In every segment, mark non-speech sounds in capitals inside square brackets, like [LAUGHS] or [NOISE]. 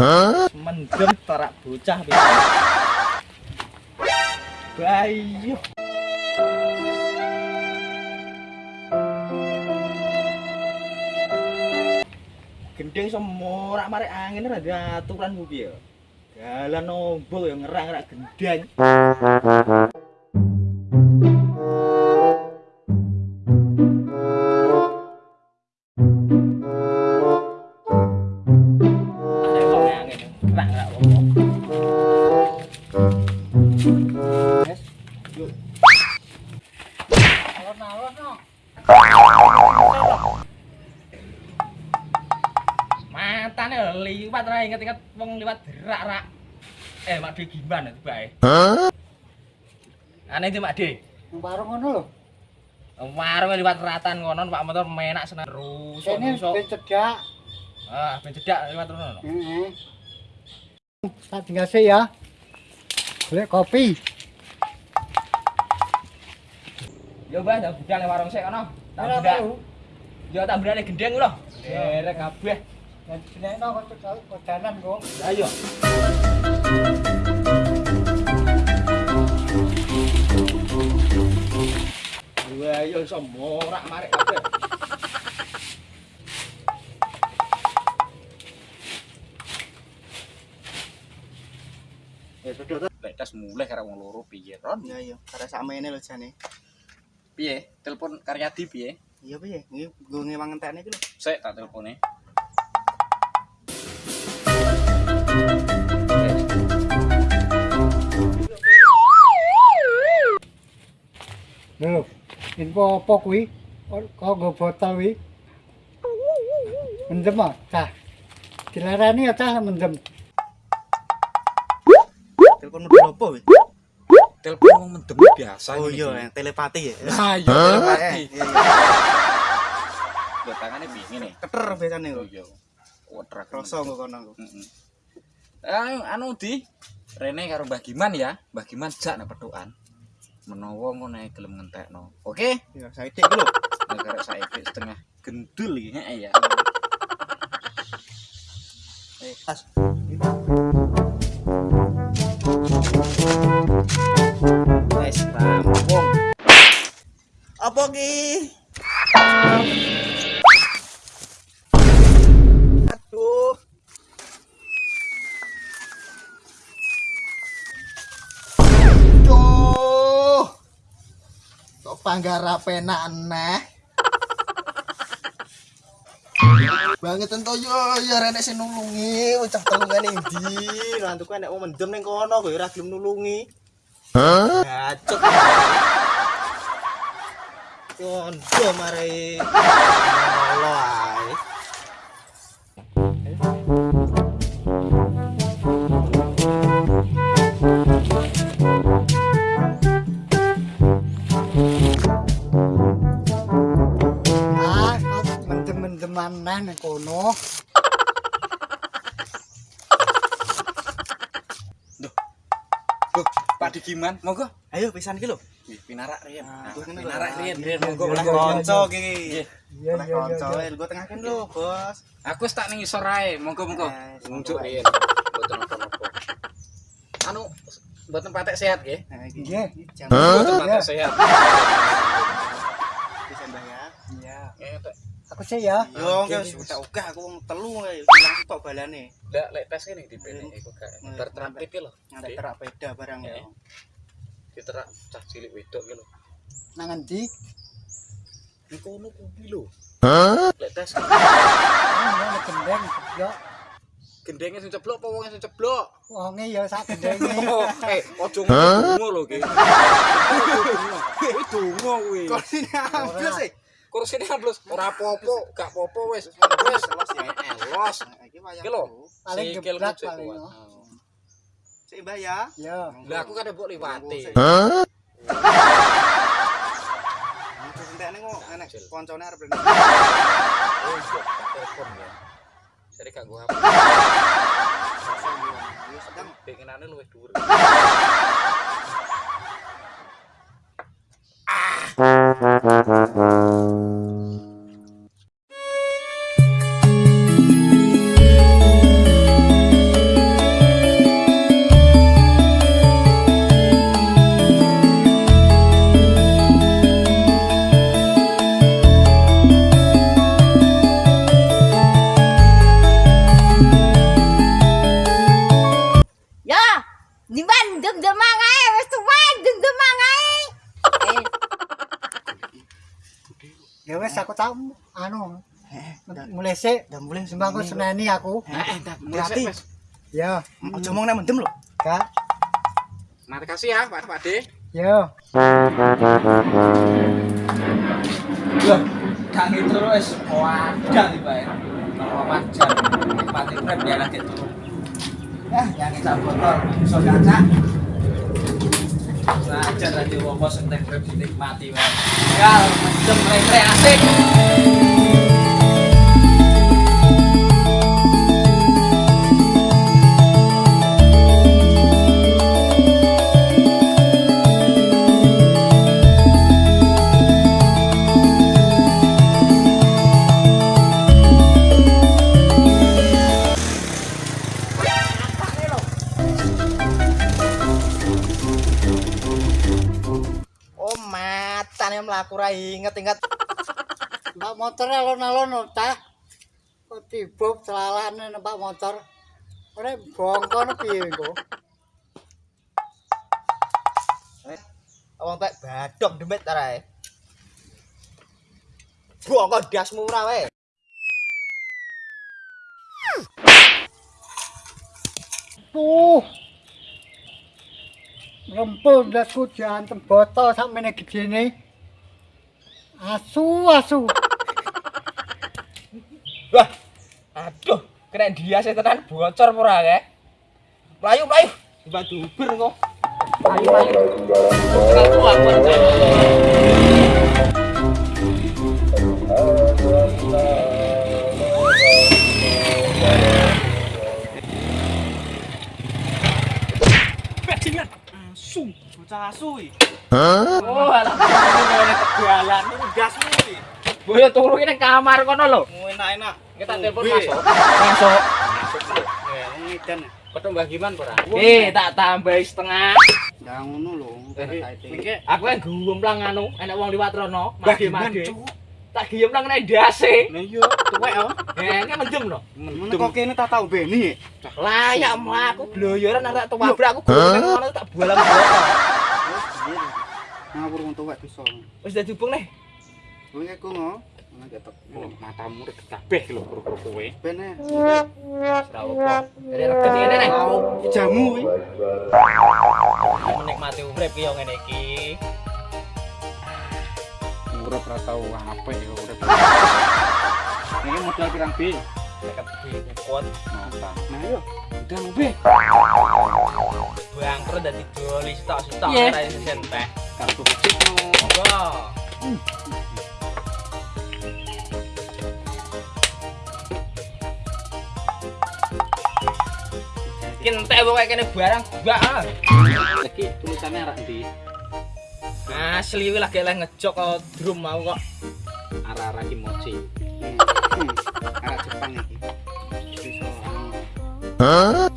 Mendem tarak bocah. Bayu. Gendeng semorak marek angin ora aturan ku piye. Dalan nombol yang ngerang-ngerang gendeng. Matane liwat ra inget-inget wong liwat derak-rak. Eh, Mak De gimana tuh bae? Aneh itu Mak De. Warung ngono lho. Warung liwat ratan ngono Pak motor menak seneng Kene rusuk. ben cedak. Ah, ben cedak liwat rono. Heeh. Tak tinggal sih ya. Golek kopi. Yo, Mbah, tak budal nang warung sik kono. Tak budal. Yo tak budal gendeng lho. Derek kabeh. Senekno kok cekal kodanan kok. Ayo. Wah, yo iso morak marek kabeh. Ya sudah tuh. Lek tas mulai karo wong loro piye, Ron? Iya iya, karena sama ini loh jane. Piye? Telepon Karyadi piye? Iya piye? Ngi gue ngewang entekne iki lho. Sik tak telepone. Lho, info apa kuwi? Kok nggo botol kuwi? Mendem ah, cah. Dilarani ya cah mendem. Telepon model opo weh? Telepon wong mendem biasa Oh iya, yang telepati ya. Nah, iya Eh, telepati. iya, iya. Yo tangane piye ngene? Keter biasane Oh kok. iya. Wedrak. Kroso kok kono. Anu anu di Rene karo Mbah Giman ya. Mbah Giman jak nek petukan. Menawa ngono ae gelem ngentekno. Oke? Iya, saya iki lho. Nek karek saiki setengah gendul iki heeh ya. Eh, pas. Panggara penak aneh. Banget ento yo ya renek sing nulungi, ucap telungan ndi. Lantuku enek wong mendem ning kono kok ora gelem nulungi. Hah? Gacuk. Kondo mare. Allah meneh ning kono. Duh. Pak Dikiman, monggo. Ayo pisan iki lho. Nggih, pinarak riyen. Ah, pinarak riyen. Monggo oleh kanca iki. Nggih. Oleh kanca, engko tengahken lho, Bos. Aku tak ning isor ae, monggo-monggo. Nunjuk riyen. Anu, mboten patek sehat nggih. Ah, nggih. Mboten patek sehat. [LAUGHS] Aku sih ya. Yo, Oke, wis wis. tak ogah aku wong telu kae. Langsung tok balane. Ndak lek tes kene dipene iku gak Hmm. terterapi lho. Ngantek Di- terak beda barang Ya. Diterak cah cilik wedok ki lho. Nang endi? Niku ono kuwi lho. Lek tes [LAUGHS] Ah, ya gendeng gendenge sing ceblok apa wong sing ceblok? Wonge ya sak gendenge. [LAUGHS] Oh, eh, ojo ngono lho ki. [LAUGHS] Kuwi donga kuwi. Kok ini ambles sih? Kursine ambles ora apa-apa, gak apa-apa wis. Wis Los ya. Elos. Nah, iki lho. Paling kucek paling. Sik Mbah ya. Ya. Lah aku kan mbok liwati. Hah? Terus entekne kok enek koncone arep rene. Oh, iya, tak telepon ya. Jadi gak gua apa. Yo sedang Pengenane luwih dhuwur. [LAUGHS] wes aku tak anu. Eh, mulai sik, ndak mulai sembang kok seneni aku. Eh, Heeh, berarti Ya, aja ngomong nek mendem lho. Ka. Nanti kasih ya, Pak Pakde. Yo. Yo. Kang terus wis wadah iki, Pak. Ora panjang. Nikmati kan biar lagi turu. Ah, eh, yang kita botol, iso gacak. saja tadi wong-wong sing tempe dinikmati wae. Ya, jempleng-jempleng asik. Mbak motor alon-alon ta. Kok tiba celalane numpak motor. Ora bongkon piye kok. Wong tek badok demit ta rae. Bongko dasmu ora wae. Puh. Rempul dasku jantem botol sampe gedene. Asu asu. Wah. Aduh, kena dia sih tenan bocor ora kae. Melayu, melayu. Tiba duber kok. Melayu, melayu. Asu, bocah asu iki. Oh, alah. Ini iki. Boyo turu ini kamar kono lho. Enak-enak. Kita telepon masuk. Masuk. Eh, ngidan. Ketemu Mbah Giman ora? Eh, tak tambahi setengah. Ndak ngono lho. Mengke aku yang gumplang anu, enek wong liwat rono, mage-mage. Tak gemplang nek ndase. Lah iya, tuwek oh. Eh, ini mendem lho. Mun kok kene tak tau beni. Layak mlaku bloyoran arek tuwabrak aku gulung ngono tak bolang-bolang. Ngawur wong tuwek bisa. Wis dadi hubung nih. Wong iku ngo. Ketok. Matamu rek kabeh lho kru-kru kowe. Bene. Ora apa. Ngene nih. Jamu kuwi. Menikmati urip yo ngene iki. Urip ra tau apik ya urip. [LAUGHS] Ini modal pirang B? Deket kuat. Mata. Nah yo. Udah B. Bangkrut dadi doli stok-stok ora iso. Tak tutup no. Monggo. Kintek pokoke kene barang gak ah. Lagi tulisannya arah ndi? Asli kuwi lagi leh ngejok kok drum mau kok. Arah-arah kimochi. Arek Jepang iki. Bisa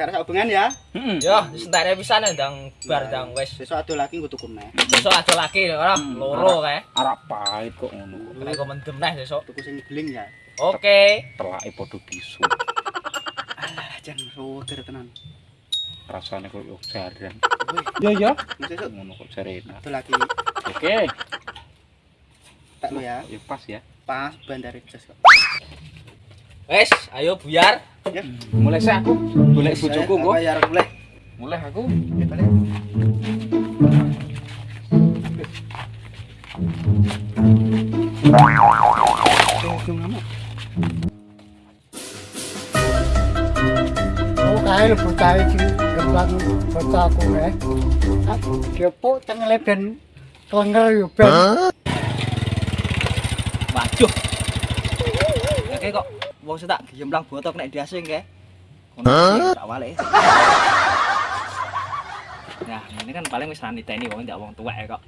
Karena hubungan ya. Heeh. Yo, sentere pisan ya, ndang bar ndang wis. Besok ada lagi gue tuku neh. Besok aja lagi ora loro kae. Arah pahit kok ngono. Nek kok mendem neh besok. Tuku sing geling ya. Oke. Telake padha bisu. Alah, jan seger tenan. Rasane kok yo jaran. Wih, Ya ya. besok Ngono kok jarena. ada lagi Oke. tak lo ya. Ya pas ya. Pas bandar jas kok. Wes, ayo buyar. Ya. Mulai saya aku, boleh bojoku engko. Bayar mulai. Mulai aku. Kail butai di geblang bocah aku eh. Depok teng leben klenger yo ben. Waduh. Oke kok. Wong sing tak gemblang botok nek diasing kae. Kono tak wale. Nah, ini kan paling wis ra niteni wong ndak wong tuwek kok.